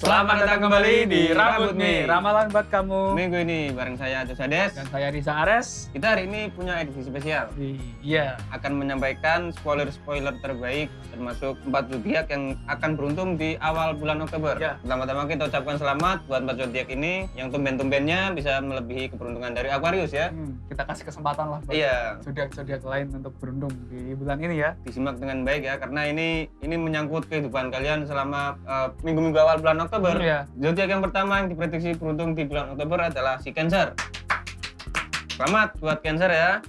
Selamat datang kembali di Rambut Mi, ramalan buat kamu. Minggu ini bareng saya Ades Dan saya Risa Ares. Kita hari ini punya edisi spesial. Iya. Akan menyampaikan spoiler-spoiler terbaik termasuk empat zodiak yang akan beruntung di awal bulan Oktober. Ya. Pertama-tama kita ucapkan selamat buat empat zodiak ini yang tumben-tumbennya bisa melebihi keberuntungan dari Aquarius ya. Hmm, kita kasih kesempatan lah buat Iya, zodiak-zodiak lain untuk beruntung di bulan ini ya. disimak dengan baik ya karena ini ini menyangkut kehidupan kalian selama eh, minggu-minggu awal bulan Oktober. Iya. Zodiak yang pertama yang diprediksi beruntung di bulan Oktober adalah si Cancer. Selamat buat Cancer ya.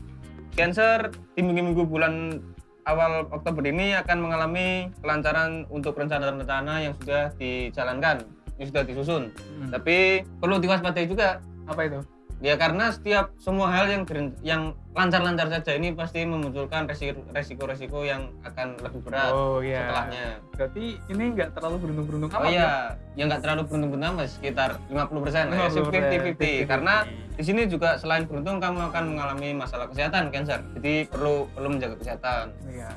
Cancer di minggu-minggu bulan awal Oktober ini akan mengalami kelancaran untuk rencana-rencana yang sudah dijalankan, yang sudah disusun. Hmm. Tapi perlu diwaspadai juga Apa itu? Ya karena setiap semua hal yang yang lancar-lancar saja ini pasti memunculkan resiko- resiko-resiko yang akan lebih berat Oh iya. setelahnya. Berarti ini nggak terlalu beruntung-beruntung Oh amat ya? iya, yang nggak terlalu beruntung beruntung mas, sekitar 50 persen, ya, 50-50. 50-50. Karena di sini juga selain beruntung kamu akan mengalami masalah kesehatan, cancer. Jadi perlu perlu menjaga kesehatan. Iya.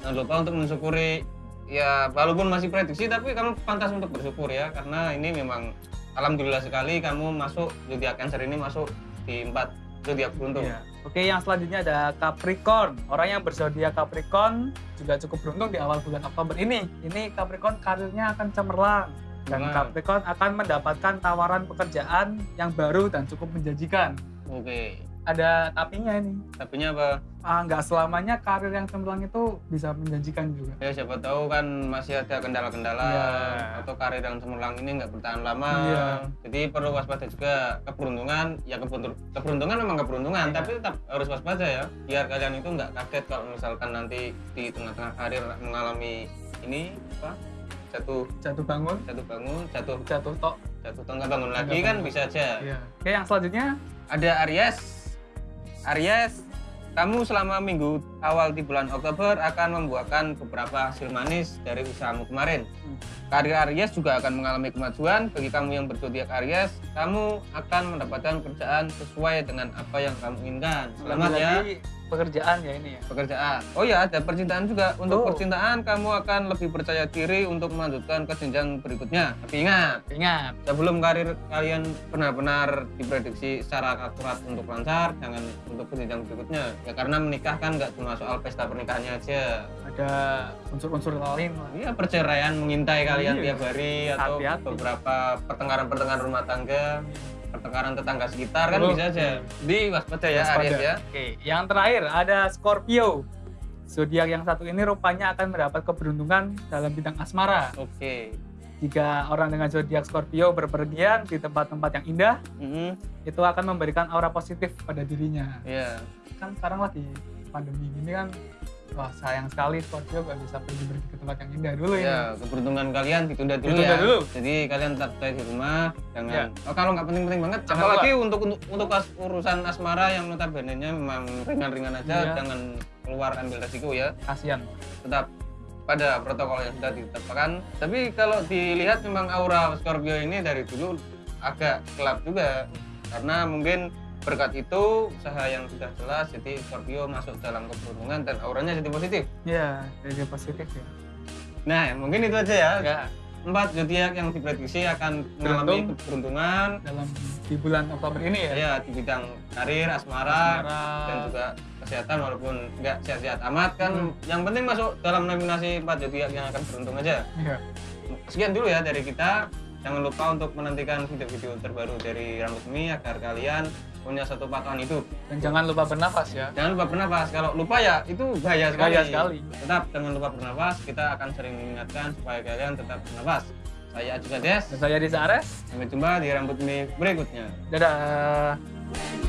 Jangan lupa untuk mensyukuri ya walaupun masih prediksi tapi kamu pantas untuk bersyukur ya karena ini memang alhamdulillah sekali kamu masuk zodiak cancer ini masuk di empat zodiak beruntung. Iya. Oke, yang selanjutnya ada Capricorn. Orang yang berzodiak Capricorn juga cukup beruntung di awal bulan Oktober ini. Ini Capricorn karirnya akan cemerlang. Dan Cemerlang. Capricorn akan mendapatkan tawaran pekerjaan yang baru dan cukup menjanjikan. Oke. Ada tapinya ini. Tapi apa? Ah, nggak selamanya karir yang cemerlang itu bisa menjanjikan juga. Ya siapa tahu kan masih ada kendala-kendala Iya. atau karir yang cemerlang ini nggak bertahan lama. Iya. Jadi perlu waspada juga keberuntungan. Ya keberuntungan, keberuntungan memang keberuntungan, Iya. tapi tetap harus waspada ya. Biar kalian itu nggak kaget kalau misalkan nanti di tengah-tengah karir mengalami ini apa? Jatuh Jatuh bangun, jatuh bangun, jatuh jatuh tok. jatuh tuh nggak bangun lagi kan bisa aja. Iya. Oke, yang selanjutnya Ada Aries. Aries, kamu selama minggu awal di bulan Oktober akan membuahkan beberapa hasil manis dari usahamu kemarin. Hmm. Karir Aries juga akan mengalami kemajuan. Bagi kamu yang berzodiak Aries, kamu akan mendapatkan kerjaan sesuai dengan apa yang kamu inginkan. Selamat ya Lagi pekerjaan ya ini ya. pekerjaan. Oh ya, ada percintaan juga. Untuk Oh. percintaan, kamu akan lebih percaya diri untuk melanjutkan ke jenjang berikutnya. Tapi ingat, Ingat, sebelum karir kalian benar-benar diprediksi secara akurat untuk lancar, jangan untuk ke jenjang berikutnya. Ya karena menikah kan nggak cuma soal pesta pernikahannya aja. ada unsur-unsur lain lah. Iya perceraian mengintai kalian Iya. tiap hari atau Hati-hati. beberapa pertengkaran-pertengkaran rumah tangga, pertengkaran tetangga sekitar kan Oh. bisa aja. Di waspada ya Waspada. Aries ya. Oke, yang terakhir ada Scorpio. Zodiak yang satu ini rupanya akan mendapat keberuntungan dalam bidang asmara. Oke. Jika orang dengan zodiak Scorpio berpergian di tempat-tempat yang indah, Mhm. itu akan memberikan aura positif pada dirinya. Iya. Kan sekarang lagi pandemi gini kan, wah sayang sekali Scorpio gak bisa pergi-pergi ke tempat yang indah dulu ya. Ya, keberuntungan kalian ditunda dulu Ditunda ya. dulu. Jadi kalian tetap stay di rumah, jangan. Ya. Oh, kalau nggak penting-penting banget, Jangan apalagi untuk untuk untuk as- urusan asmara yang notabene-nya memang ringan-ringan aja, Iya. jangan keluar ambil resiko ya. Kasian. Tetap pada protokol yang sudah ditetapkan. Tapi kalau dilihat memang aura Scorpio ini dari dulu agak gelap juga, karena mungkin berkat itu usaha yang sudah jelas jadi Scorpio masuk dalam keberuntungan dan auranya jadi positif. Iya, jadi positif ya. Nah, mungkin itu aja ya. Ya, empat zodiak yang diprediksi akan mengalami Beruntung. keberuntungan dalam di bulan Oktober ini ya. ya di bidang karir, asmara, Asmara. dan juga kesehatan walaupun nggak sehat-sehat amat kan Hmm. yang penting masuk dalam nominasi empat zodiak yang akan beruntung aja Iya. sekian dulu ya dari kita jangan lupa untuk menantikan video-video terbaru dari Rambut Mi agar kalian punya satu patokan hidup Dan jangan lupa bernafas ya. jangan lupa bernafas kalau lupa ya itu bahaya sekali, Bahaya sekali. tetap jangan lupa bernafas kita akan sering mengingatkan supaya kalian tetap bernafas saya juga Des Dan saya Riza Ares. Sampai jumpa di rambut mie berikutnya. Dadah.